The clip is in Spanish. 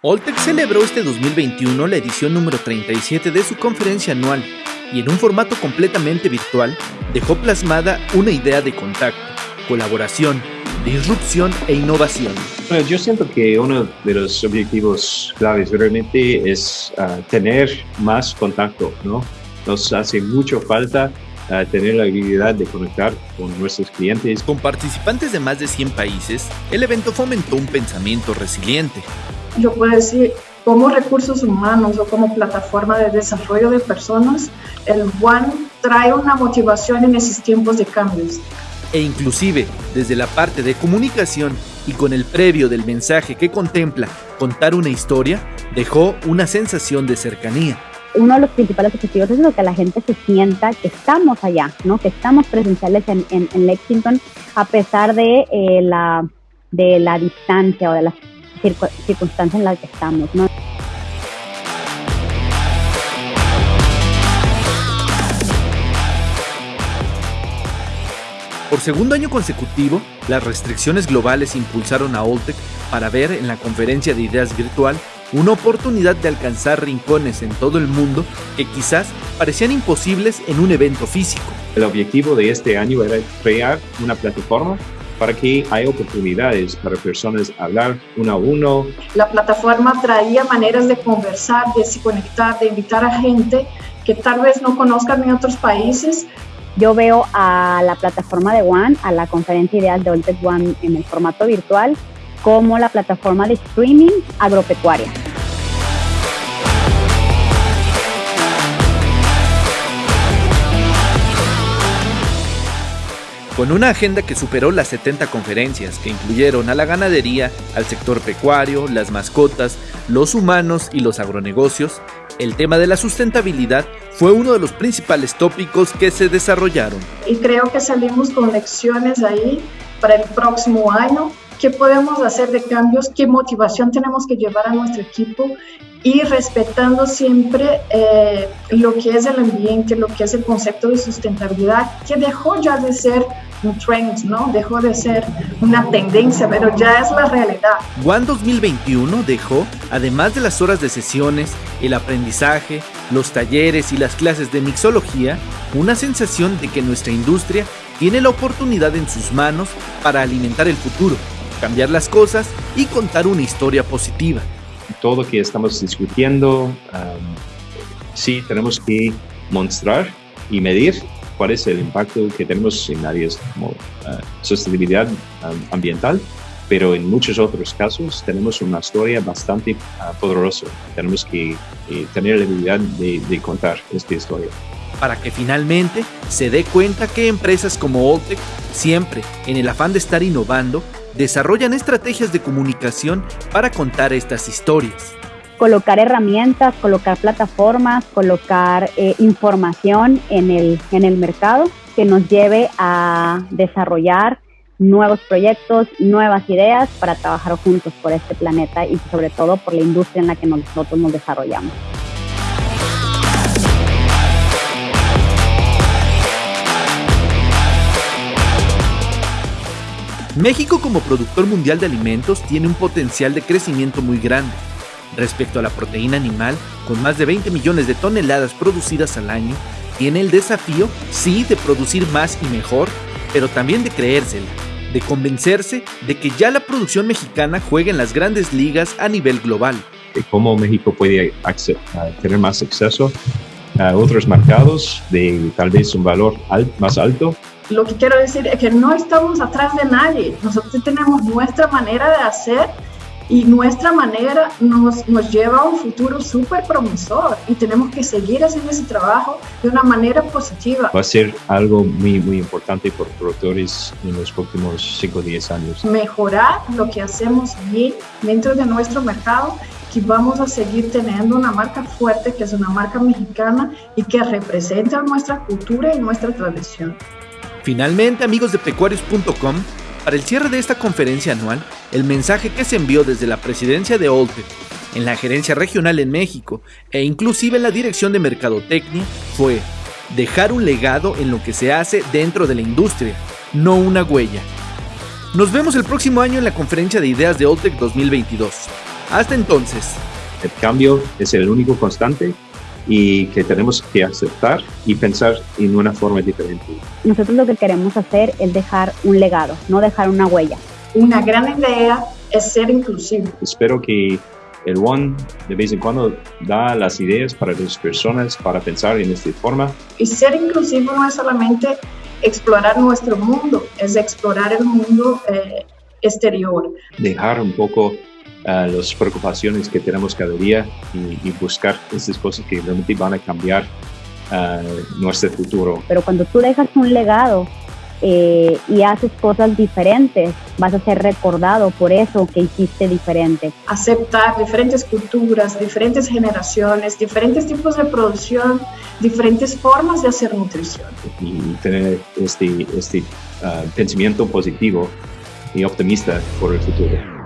Oltec celebró este 2021 la edición número 37 de su conferencia anual y en un formato completamente virtual dejó plasmada una idea de contacto, colaboración, disrupción e innovación. Bueno, yo siento que uno de los objetivos claves realmente es uh, tener más contacto, ¿no? Nos hace mucho falta uh, tener la habilidad de conectar con nuestros clientes. Con participantes de más de 100 países, el evento fomentó un pensamiento resiliente. Yo puedo decir, como recursos humanos o como plataforma de desarrollo de personas, el One trae una motivación en esos tiempos de cambios e inclusive desde la parte de comunicación y con el previo del mensaje que contempla contar una historia, dejó una sensación de cercanía. Uno de los principales objetivos es lo que la gente se sienta que estamos allá, ¿no? que estamos presenciales en, en, Lexington a pesar de, eh, la, de la distancia o de las circunstancias en las que estamos. ¿no? Por segundo año consecutivo, las restricciones globales impulsaron a Oltec para ver en la conferencia de ideas virtual una oportunidad de alcanzar rincones en todo el mundo que quizás parecían imposibles en un evento físico. El objetivo de este año era crear una plataforma para que haya oportunidades para personas hablar uno a uno. La plataforma traía maneras de conversar, de se conectar, de invitar a gente que tal vez no conozcan en otros países, yo veo a la plataforma de One, a la conferencia ideal de Oltec One en el formato virtual, como la plataforma de streaming agropecuaria. Con una agenda que superó las 70 conferencias, que incluyeron a la ganadería, al sector pecuario, las mascotas, los humanos y los agronegocios, el tema de la sustentabilidad fue uno de los principales tópicos que se desarrollaron. Y creo que salimos con lecciones ahí para el próximo año. ¿Qué podemos hacer de cambios? ¿Qué motivación tenemos que llevar a nuestro equipo? Y respetando siempre eh, lo que es el ambiente, lo que es el concepto de sustentabilidad, que dejó ya de ser un trend, ¿no? Dejó de ser una tendencia, pero ya es la realidad. One 2021 dejó, además de las horas de sesiones, el aprendizaje, los talleres y las clases de mixología, una sensación de que nuestra industria tiene la oportunidad en sus manos para alimentar el futuro, cambiar las cosas y contar una historia positiva. Todo lo que estamos discutiendo, sí tenemos que mostrar y medir cuál es el impacto que tenemos en áreas como uh, sostenibilidad ambiental, pero en muchos otros casos tenemos una historia bastante uh, poderosa. Tenemos que eh, tener la habilidad de, de, contar esta historia. Para que finalmente se dé cuenta que empresas como Oltec, siempre en el afán de estar innovando, desarrollan estrategias de comunicación para contar estas historias colocar herramientas, colocar plataformas, colocar eh, información en el, en el mercado que nos lleve a desarrollar nuevos proyectos, nuevas ideas para trabajar juntos por este planeta y sobre todo por la industria en la que nosotros nos desarrollamos. México como productor mundial de alimentos tiene un potencial de crecimiento muy grande Respecto a la proteína animal, con más de 20 millones de toneladas producidas al año, tiene el desafío, sí, de producir más y mejor, pero también de creérsela, de convencerse de que ya la producción mexicana juega en las grandes ligas a nivel global. ¿Cómo México puede tener más acceso a otros mercados de tal vez un valor más alto? Lo que quiero decir es que no estamos atrás de nadie. Nosotros tenemos nuestra manera de hacer y nuestra manera nos, nos lleva a un futuro súper promisor y tenemos que seguir haciendo ese trabajo de una manera positiva. Va a ser algo muy, muy importante por productores en los próximos 5 o 10 años. Mejorar lo que hacemos bien dentro de nuestro mercado que vamos a seguir teniendo una marca fuerte que es una marca mexicana y que representa nuestra cultura y nuestra tradición. Finalmente, amigos de pecuarios.com, para el cierre de esta conferencia anual, el mensaje que se envió desde la presidencia de Oltec, en la gerencia regional en México e inclusive en la dirección de Mercadotecnia fue dejar un legado en lo que se hace dentro de la industria, no una huella. Nos vemos el próximo año en la conferencia de ideas de Oltec 2022. Hasta entonces. El cambio es el único constante y que tenemos que aceptar y pensar en una forma diferente. Nosotros lo que queremos hacer es dejar un legado, no dejar una huella. Una gran idea es ser inclusivo. Espero que el One de vez en cuando da las ideas para las personas para pensar en esta forma. Y ser inclusivo no es solamente explorar nuestro mundo, es explorar el mundo eh, exterior. Dejar un poco las preocupaciones que tenemos cada día y, buscar esas cosas que realmente van a cambiar nuestro futuro. Pero cuando tú dejas un legado eh, y haces cosas diferentes, vas a ser recordado por eso que hiciste diferente. Aceptar diferentes culturas, diferentes generaciones, diferentes tipos de producción, diferentes formas de hacer nutrición. Y tener este, este ah, pensamiento positivo y optimista por el futuro.